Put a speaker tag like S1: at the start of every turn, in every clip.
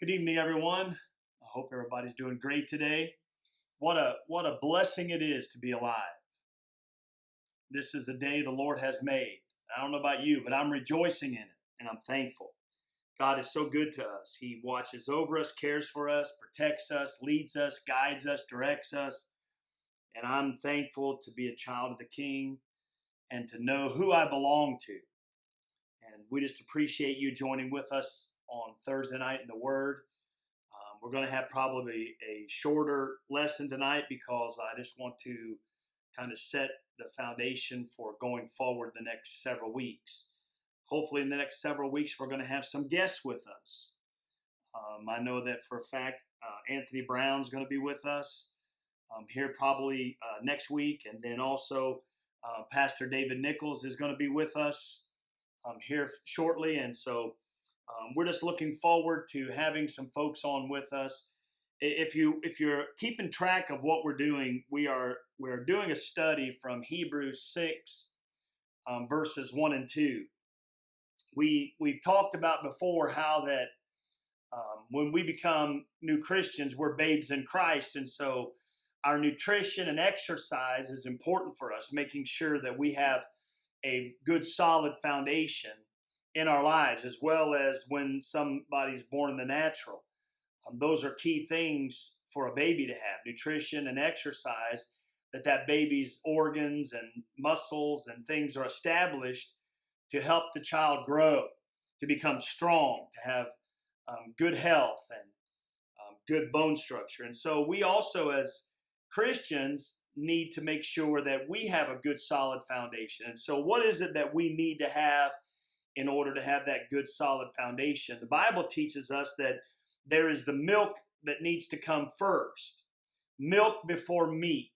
S1: Good evening, everyone. I hope everybody's doing great today. What a what a blessing it is to be alive. This is the day the Lord has made. I don't know about you, but I'm rejoicing in it and I'm thankful. God is so good to us. He watches over us, cares for us, protects us, leads us, guides us, directs us. And I'm thankful to be a child of the King and to know who I belong to. And we just appreciate you joining with us on Thursday night in the Word. Um, we're going to have probably a shorter lesson tonight because I just want to kind of set the foundation for going forward the next several weeks. Hopefully, in the next several weeks, we're going to have some guests with us. Um, I know that for a fact, uh, Anthony Brown's going to be with us um, here probably uh, next week, and then also uh, Pastor David Nichols is going to be with us um, here shortly, and so um, we're just looking forward to having some folks on with us. If you if you're keeping track of what we're doing, we are we're doing a study from Hebrews six, um, verses one and two. We we've talked about before how that um, when we become new Christians, we're babes in Christ, and so our nutrition and exercise is important for us, making sure that we have a good solid foundation in our lives, as well as when somebody's born in the natural. Um, those are key things for a baby to have nutrition and exercise, that that baby's organs and muscles and things are established to help the child grow, to become strong, to have um, good health and um, good bone structure. And so we also, as Christians, need to make sure that we have a good solid foundation. And so, what is it that we need to have in order to have that good solid foundation. The Bible teaches us that there is the milk that needs to come first, milk before meat.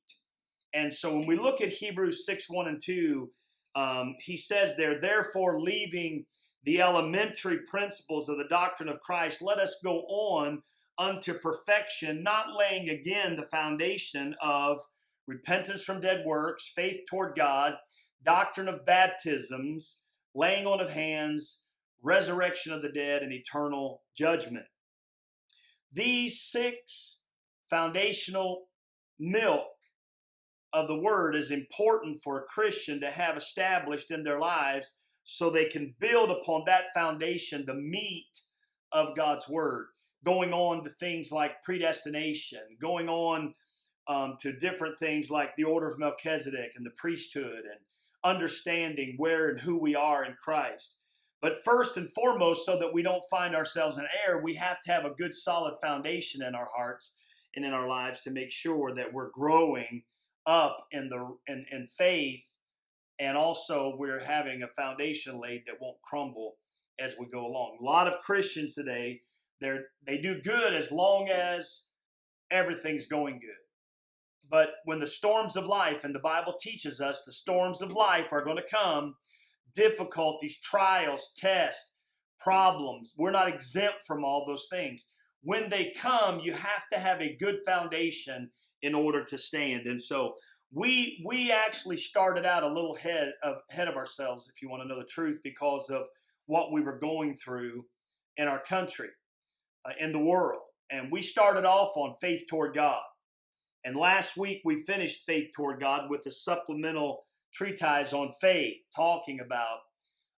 S1: And so when we look at Hebrews 6 1 and 2, um, he says there, therefore, leaving the elementary principles of the doctrine of Christ, let us go on unto perfection, not laying again the foundation of repentance from dead works, faith toward God, doctrine of baptisms, laying on of hands, resurrection of the dead, and eternal judgment. These six foundational milk of the word is important for a Christian to have established in their lives so they can build upon that foundation, the meat of God's word, going on to things like predestination, going on um, to different things like the order of Melchizedek and the priesthood and understanding where and who we are in Christ. But first and foremost, so that we don't find ourselves in error, we have to have a good solid foundation in our hearts and in our lives to make sure that we're growing up in the in, in faith and also we're having a foundation laid that won't crumble as we go along. A lot of Christians today, they're they do good as long as everything's going good. But when the storms of life, and the Bible teaches us the storms of life are going to come, difficulties, trials, tests, problems, we're not exempt from all those things. When they come, you have to have a good foundation in order to stand. And so we we actually started out a little head of ahead of ourselves, if you want to know the truth, because of what we were going through in our country, uh, in the world. And we started off on faith toward God. And last week we finished Faith Toward God with a supplemental treatise on faith, talking about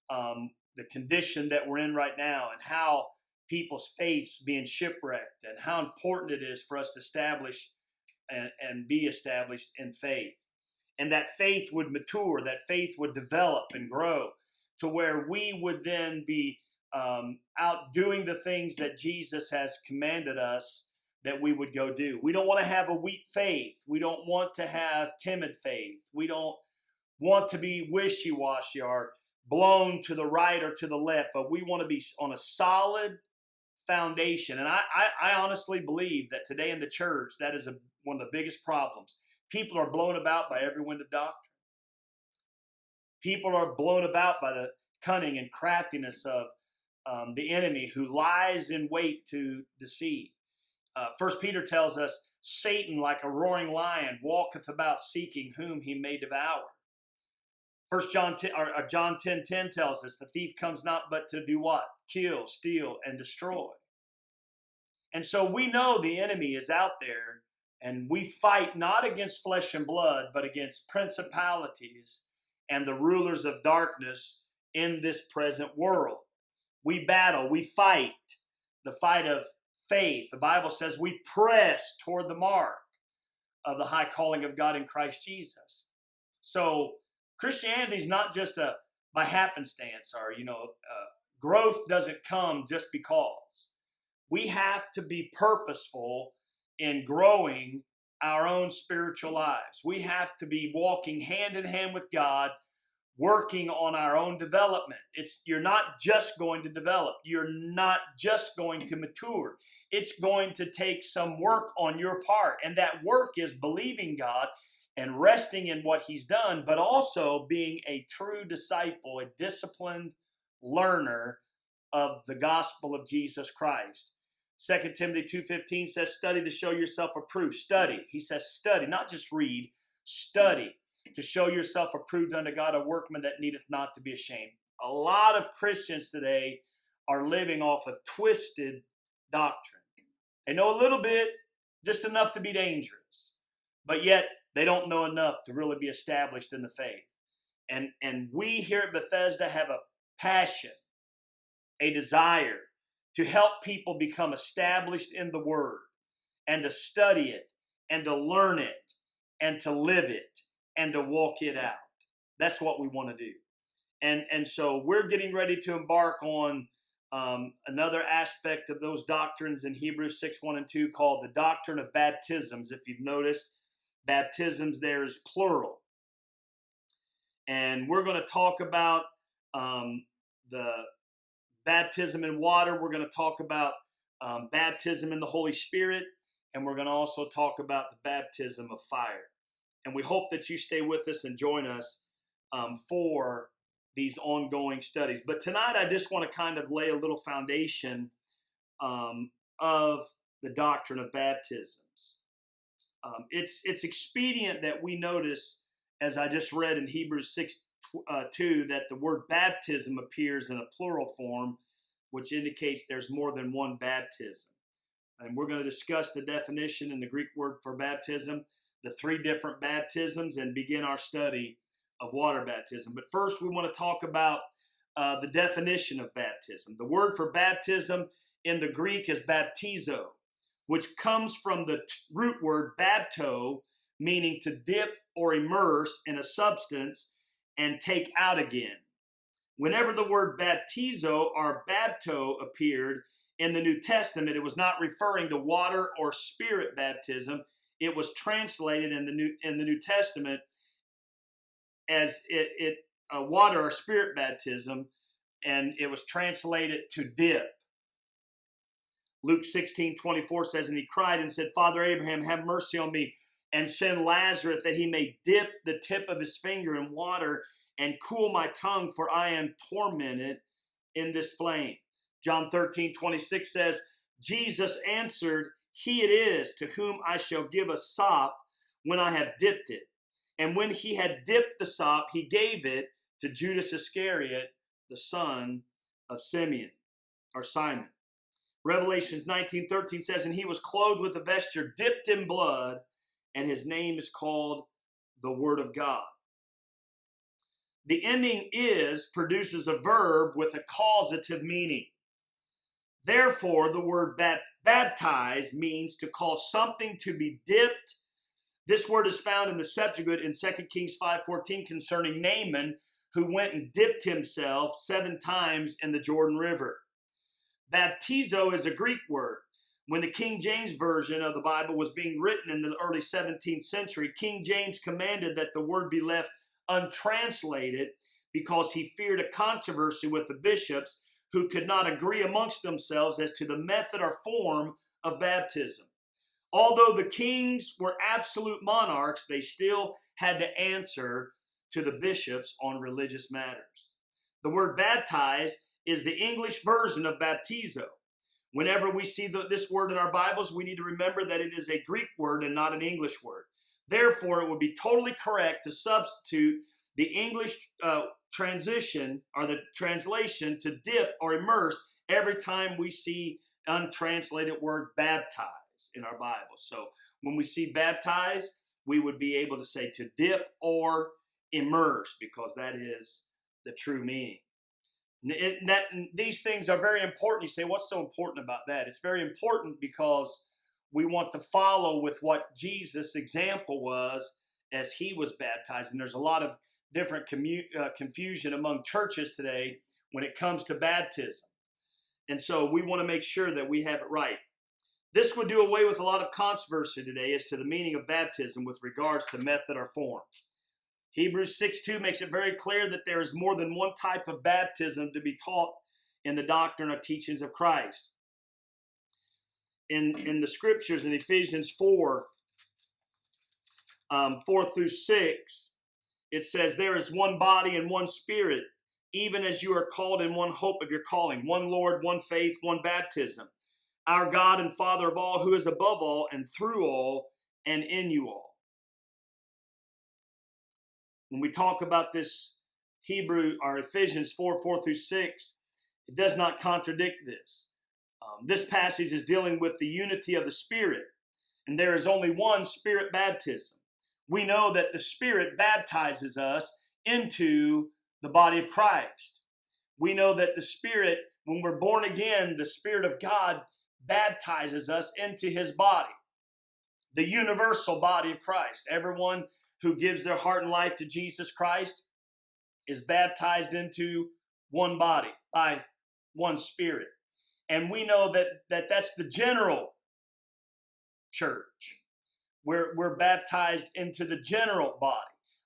S1: um, the condition that we're in right now and how people's faiths being shipwrecked and how important it is for us to establish and, and be established in faith. And that faith would mature, that faith would develop and grow to where we would then be um, out doing the things that Jesus has commanded us that we would go do. We don't want to have a weak faith. We don't want to have timid faith. We don't want to be wishy washy or blown to the right or to the left, but we want to be on a solid foundation. And I, I, I honestly believe that today in the church, that is a, one of the biggest problems. People are blown about by every wind of doctrine. People are blown about by the cunning and craftiness of um, the enemy who lies in wait to deceive. Uh, First Peter tells us, Satan, like a roaring lion, walketh about seeking whom he may devour. First John 10, or, or John 10, 10 tells us the thief comes not but to do what? Kill, steal, and destroy. And so we know the enemy is out there, and we fight not against flesh and blood, but against principalities and the rulers of darkness in this present world. We battle, we fight the fight of faith. The Bible says we press toward the mark of the high calling of God in Christ Jesus. So Christianity is not just a by happenstance or you know uh, growth doesn't come just because. We have to be purposeful in growing our own spiritual lives. We have to be walking hand in hand with God working on our own development. It's you're not just going to develop. You're not just going to mature. It's going to take some work on your part. And that work is believing God and resting in what he's done, but also being a true disciple, a disciplined learner of the gospel of Jesus Christ. 2 Timothy 2:15 says study to show yourself approved. Study. He says study, not just read, study to show yourself approved unto God, a workman that needeth not to be ashamed. A lot of Christians today are living off of twisted doctrine. They know a little bit, just enough to be dangerous, but yet they don't know enough to really be established in the faith. And, and we here at Bethesda have a passion, a desire to help people become established in the Word and to study it and to learn it and to live it and to walk it out. That's what we want to do. And, and so we're getting ready to embark on um, another aspect of those doctrines in Hebrews 6 1 and 2 called the doctrine of baptisms. If you've noticed, baptisms there is plural. And we're going to talk about um, the baptism in water. We're going to talk about um, baptism in the Holy Spirit. And we're going to also talk about the baptism of fire. And we hope that you stay with us and join us um, for these ongoing studies. But tonight, I just want to kind of lay a little foundation um, of the doctrine of baptisms. Um, it's it's expedient that we notice, as I just read in Hebrews six uh, two, that the word baptism appears in a plural form, which indicates there's more than one baptism. And we're going to discuss the definition in the Greek word for baptism the three different baptisms and begin our study of water baptism. But first, we want to talk about uh, the definition of baptism. The word for baptism in the Greek is baptizo, which comes from the root word bapto, meaning to dip or immerse in a substance and take out again. Whenever the word baptizo or bapto appeared in the New Testament, it was not referring to water or spirit baptism it was translated in the New in the New Testament as it, it uh, water or spirit baptism, and it was translated to dip. Luke 16, 24 says, And he cried and said, Father Abraham, have mercy on me, and send Lazarus that he may dip the tip of his finger in water and cool my tongue, for I am tormented in this flame. John 13, 26 says, Jesus answered he it is to whom I shall give a sop when I have dipped it. And when he had dipped the sop, he gave it to Judas Iscariot, the son of Simeon or Simon. Revelations 19:13 says, And he was clothed with a vesture dipped in blood, and his name is called the Word of God. The ending is produces a verb with a causative meaning. Therefore, the word baptize means to cause something to be dipped. This word is found in the Septuagint in 2 Kings 5.14 concerning Naaman, who went and dipped himself seven times in the Jordan River. Baptizo is a Greek word. When the King James Version of the Bible was being written in the early 17th century, King James commanded that the word be left untranslated because he feared a controversy with the bishops who could not agree amongst themselves as to the method or form of baptism. Although the kings were absolute monarchs, they still had to answer to the bishops on religious matters. The word baptize is the English version of baptizo. Whenever we see the, this word in our Bibles, we need to remember that it is a Greek word and not an English word. Therefore, it would be totally correct to substitute the English uh, transition or the translation to dip or immerse every time we see untranslated word baptize in our Bible. So when we see baptize, we would be able to say to dip or immerse because that is the true meaning. It, that, these things are very important. You say, what's so important about that? It's very important because we want to follow with what Jesus' example was as he was baptized. And there's a lot of different uh, confusion among churches today when it comes to baptism. And so we want to make sure that we have it right. This would do away with a lot of controversy today as to the meaning of baptism with regards to method or form. Hebrews 6 2 makes it very clear that there is more than one type of baptism to be taught in the doctrine or teachings of Christ. In, in the scriptures in Ephesians 4, um, 4 through 6, it says, There is one body and one spirit, even as you are called in one hope of your calling, one Lord, one faith, one baptism. Our God and Father of all, who is above all and through all and in you all. When we talk about this Hebrew or Ephesians 4 4 through 6, it does not contradict this. Um, this passage is dealing with the unity of the Spirit, and there is only one Spirit baptism. We know that the Spirit baptizes us into the body of Christ. We know that the Spirit, when we're born again, the Spirit of God baptizes us into His body, the universal body of Christ. Everyone who gives their heart and life to Jesus Christ is baptized into one body by one spirit. And we know that, that that's the general church. We're, we're baptized into the general body.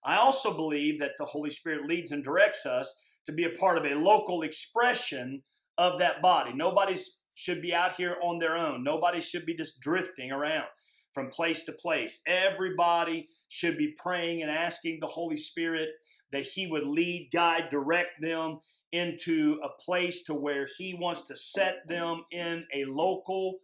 S1: I also believe that the Holy Spirit leads and directs us to be a part of a local expression of that body. Nobody should be out here on their own. Nobody should be just drifting around from place to place. Everybody should be praying and asking the Holy Spirit that He would lead, guide, direct them into a place to where He wants to set them in a local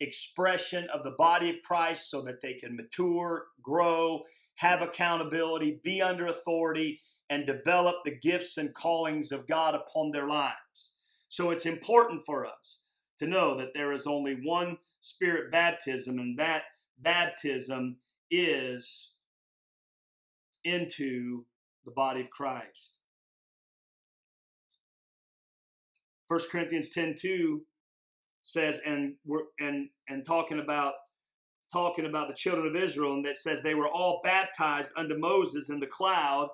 S1: expression of the body of Christ so that they can mature, grow, have accountability, be under authority, and develop the gifts and callings of God upon their lives. So it's important for us to know that there is only one spirit baptism, and that baptism is into the body of Christ. 1 Corinthians 10 2 says, and we're and and talking about talking about the children of Israel, and that says they were all baptized unto Moses in the cloud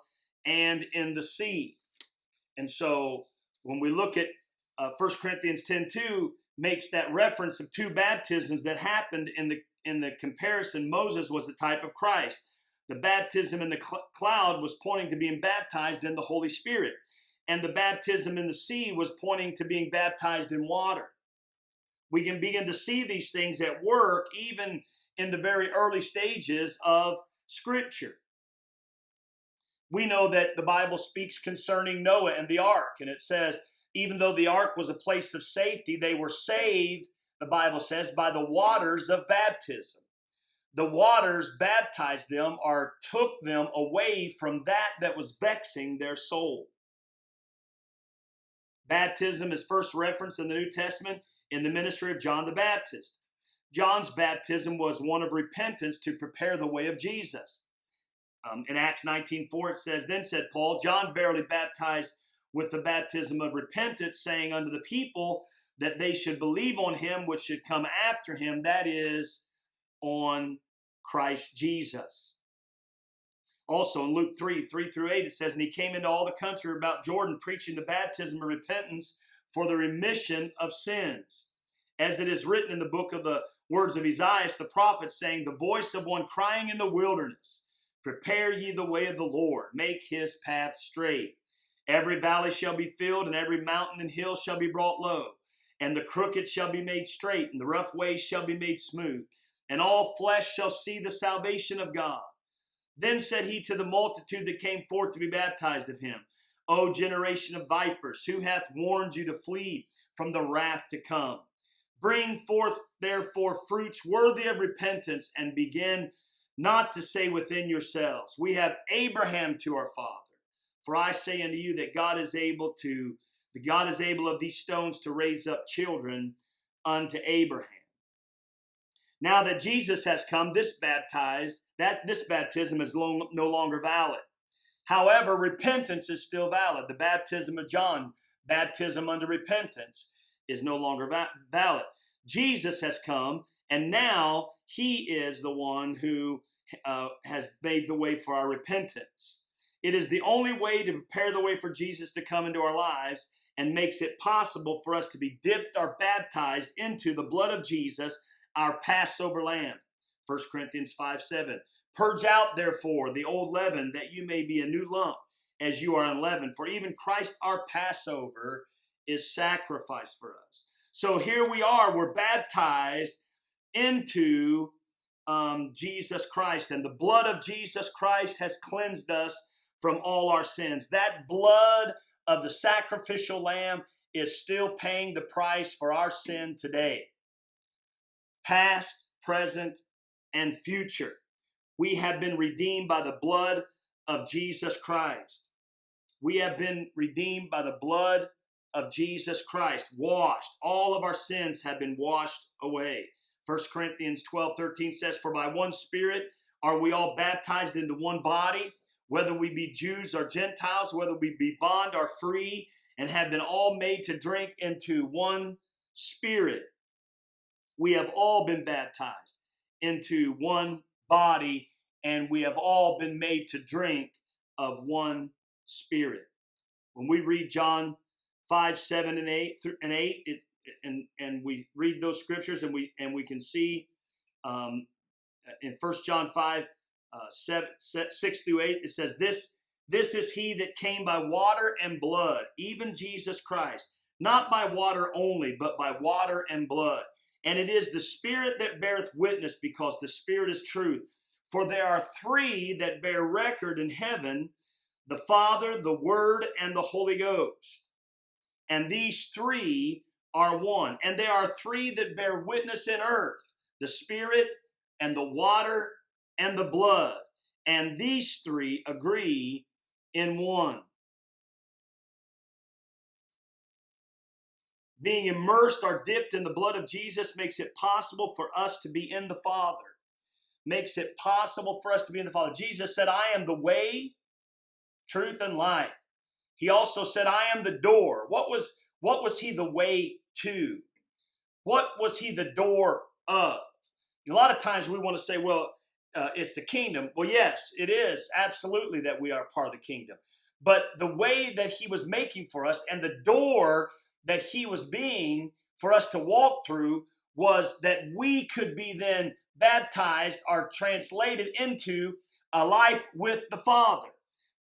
S1: and in the sea. And so when we look at uh, 1 Corinthians 10 2 makes that reference of two baptisms that happened in the in the comparison, Moses was the type of Christ. The baptism in the cl- cloud was pointing to being baptized in the Holy Spirit. And the baptism in the sea was pointing to being baptized in water. We can begin to see these things at work even in the very early stages of Scripture. We know that the Bible speaks concerning Noah and the ark, and it says, even though the ark was a place of safety, they were saved, the Bible says, by the waters of baptism the waters baptized them or took them away from that that was vexing their soul. Baptism is first referenced in the New Testament in the ministry of John the Baptist. John's baptism was one of repentance to prepare the way of Jesus. Um, in Acts 19:4 it says, Then said Paul, John verily baptized with the baptism of repentance, saying unto the people that they should believe on him which should come after him, that is, on Christ Jesus. Also in Luke 3 3 through 8, it says, And he came into all the country about Jordan, preaching the baptism of repentance for the remission of sins. As it is written in the book of the words of Isaiah the prophet, saying, The voice of one crying in the wilderness, Prepare ye the way of the Lord, make his path straight. Every valley shall be filled, and every mountain and hill shall be brought low, and the crooked shall be made straight, and the rough ways shall be made smooth and all flesh shall see the salvation of God. Then said he to the multitude that came forth to be baptized of him, O generation of vipers, who hath warned you to flee from the wrath to come? Bring forth therefore fruits worthy of repentance, and begin not to say within yourselves, We have Abraham to our father. For I say unto you that God is able to, the God is able of these stones to raise up children unto Abraham. Now that Jesus has come, this baptized, that this baptism is no longer valid. However, repentance is still valid. The baptism of John, baptism under repentance, is no longer va- valid. Jesus has come, and now he is the one who uh, has made the way for our repentance. It is the only way to prepare the way for Jesus to come into our lives and makes it possible for us to be dipped or baptized into the blood of Jesus, our Passover lamb. 1 Corinthians 5 7. Purge out, therefore, the old leaven, that you may be a new lump, as you are unleavened. For even Christ our Passover is sacrificed for us. So here we are, we're baptized into um, Jesus Christ, and the blood of Jesus Christ has cleansed us from all our sins. That blood of the sacrificial lamb is still paying the price for our sin today, past, present, and future. We have been redeemed by the blood of Jesus Christ. We have been redeemed by the blood of Jesus Christ, washed. All of our sins have been washed away. 1 Corinthians 12 13 says, For by one Spirit are we all baptized into one body whether we be Jews or Gentiles, whether we be bond or free, and have been all made to drink into one spirit. We have all been baptized into one body, and we have all been made to drink of one spirit. When we read John 5, 7, and 8 and 8, it, and, and we read those scriptures and we and we can see um, in First John 5, uh, seven, six through eight, it says, This this is he that came by water and blood, even Jesus Christ, not by water only, but by water and blood. And it is the Spirit that beareth witness, because the Spirit is truth. For there are three that bear record in heaven the Father, the Word, and the Holy Ghost. And these three are one. And there are three that bear witness in earth the Spirit, and the water, and the blood. And these three agree in one. Being immersed or dipped in the blood of Jesus makes it possible for us to be in the Father. Makes it possible for us to be in the Father. Jesus said, I am the way, truth, and life. He also said, I am the door. What was, what was he the way to? What was he the door of? A lot of times we want to say, well, uh, it's the kingdom. Well, yes, it is absolutely that we are part of the kingdom. But the way that he was making for us and the door that he was being for us to walk through was that we could be then baptized or translated into a life with the Father.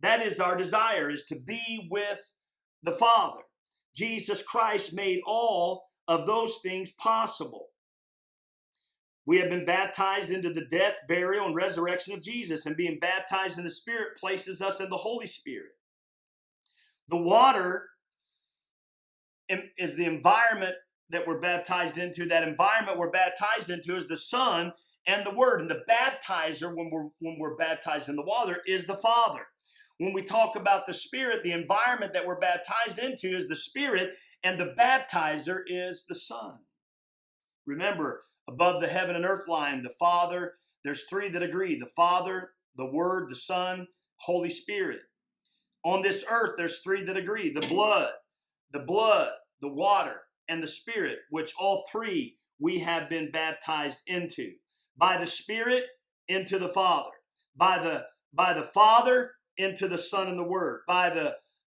S1: That is our desire, is to be with the Father. Jesus Christ made all of those things possible. We have been baptized into the death, burial, and resurrection of Jesus, and being baptized in the Spirit places us in the Holy Spirit. The water is the environment that we're baptized into. That environment we're baptized into is the Son and the Word. And the baptizer, when we're when we're baptized in the water, is the Father. When we talk about the Spirit, the environment that we're baptized into is the Spirit, and the baptizer is the Son. Remember, above the heaven and earth line, the Father, there's three that agree the Father, the Word, the Son, Holy Spirit. On this earth, there's three that agree the blood, the blood, the water, and the Spirit, which all three we have been baptized into. By the Spirit, into the Father. By the by the Father, into the Son and the Word. By the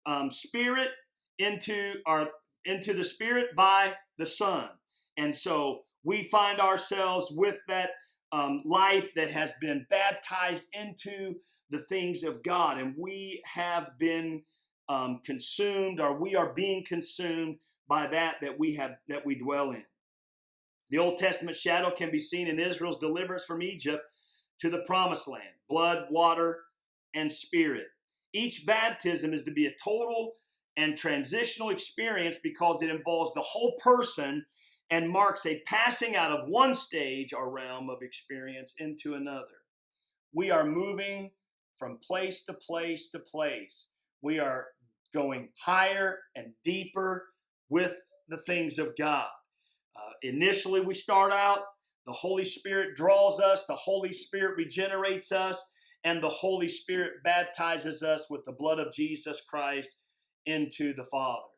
S1: um, Spirit, into our into the Spirit by the Son. And so we find ourselves with that um, life that has been baptized into the things of God, and we have been um, consumed, or we are being consumed by that that we have that we dwell in. The Old Testament shadow can be seen in Israel's deliverance from Egypt to the promised land blood, water, and spirit. Each baptism is to be a total and transitional experience because it involves the whole person and marks a passing out of one stage or realm of experience into another. We are moving from place to place to place. We are going higher and deeper with the things of God. Uh, initially, we start out, the Holy Spirit draws us, the Holy Spirit regenerates us, and the Holy Spirit baptizes us with the blood of Jesus Christ into the Father.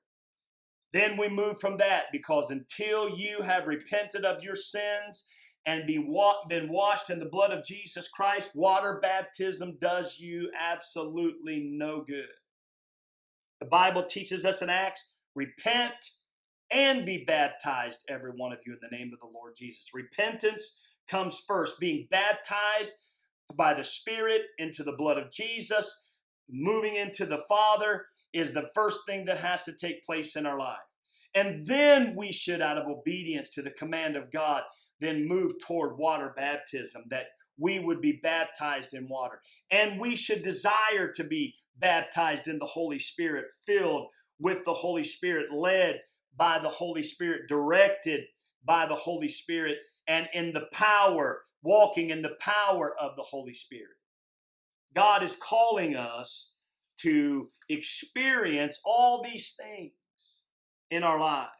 S1: Then we move from that because until you have repented of your sins and be wa- been washed in the blood of Jesus Christ, water baptism does you absolutely no good. The Bible teaches us in Acts repent and be baptized, every one of you, in the name of the Lord Jesus. Repentance comes first, being baptized by the Spirit into the blood of Jesus, moving into the Father is the first thing that has to take place in our life. And then we should, out of obedience to the command of God, then move toward water baptism, that we would be baptized in water. And we should desire to be baptized in the Holy Spirit, filled with the Holy Spirit, led by the Holy Spirit, directed by the Holy Spirit, and in the power, walking in the power of the Holy Spirit. God is calling us to experience all these things in our lives.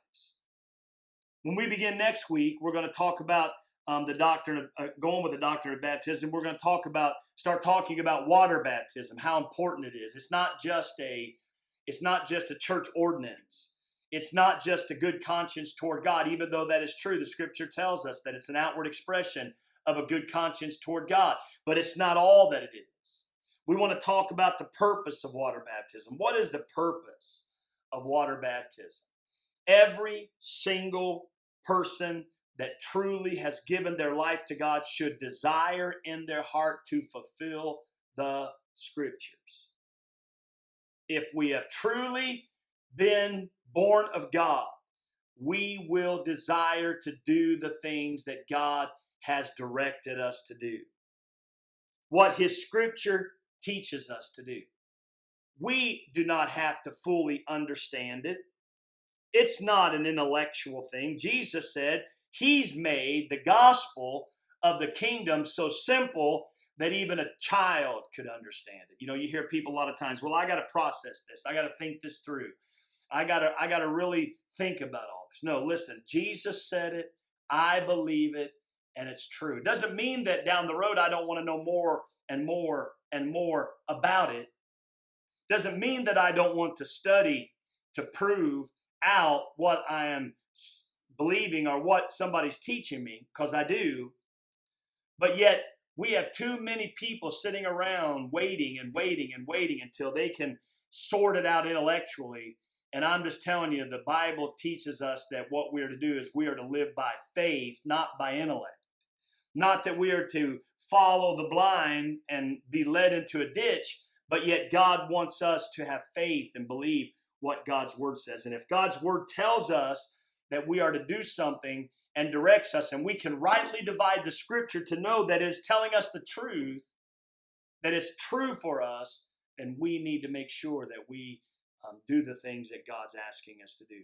S1: When we begin next week, we're going to talk about um, the doctrine of uh, going with the doctrine of baptism. We're going to talk about start talking about water baptism, how important it is. It's not just a it's not just a church ordinance. It's not just a good conscience toward God, even though that is true. The scripture tells us that it's an outward expression of a good conscience toward God, but it's not all that it is. We want to talk about the purpose of water baptism. What is the purpose of water baptism? Every single person that truly has given their life to God should desire in their heart to fulfill the scriptures. If we have truly been born of God, we will desire to do the things that God has directed us to do. What His scripture teaches us to do. We do not have to fully understand it. It's not an intellectual thing. Jesus said he's made the gospel of the kingdom so simple that even a child could understand it. You know, you hear people a lot of times, well, I got to process this. I got to think this through. I got to I got to really think about all this. No, listen, Jesus said it. I believe it and it's true. It doesn't mean that down the road I don't want to know more and more and more about it. Doesn't mean that I don't want to study to prove out what I am believing or what somebody's teaching me, because I do. But yet, we have too many people sitting around waiting and waiting and waiting until they can sort it out intellectually. And I'm just telling you, the Bible teaches us that what we are to do is we are to live by faith, not by intellect. Not that we are to follow the blind and be led into a ditch, but yet God wants us to have faith and believe what God's word says. And if God's word tells us that we are to do something and directs us, and we can rightly divide the scripture to know that it is telling us the truth, that it's true for us, and we need to make sure that we um, do the things that God's asking us to do.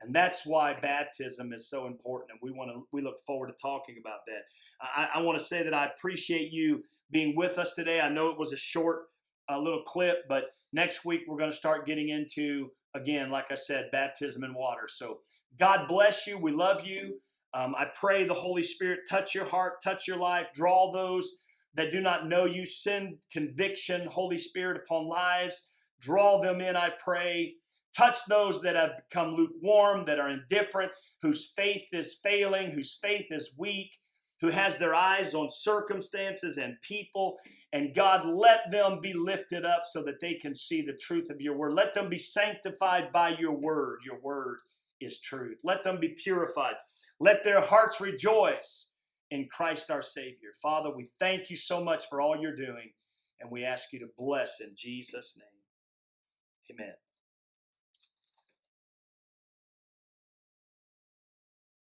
S1: And that's why baptism is so important. And we want to we look forward to talking about that. I, I want to say that I appreciate you being with us today. I know it was a short uh, little clip, but next week we're going to start getting into again, like I said, baptism in water. So God bless you. We love you. Um, I pray the Holy Spirit touch your heart, touch your life, draw those that do not know you, send conviction, Holy Spirit, upon lives. Draw them in, I pray. Touch those that have become lukewarm, that are indifferent, whose faith is failing, whose faith is weak, who has their eyes on circumstances and people. And God, let them be lifted up so that they can see the truth of your word. Let them be sanctified by your word. Your word is truth. Let them be purified. Let their hearts rejoice in Christ our Savior. Father, we thank you so much for all you're doing, and we ask you to bless in Jesus' name. Amen.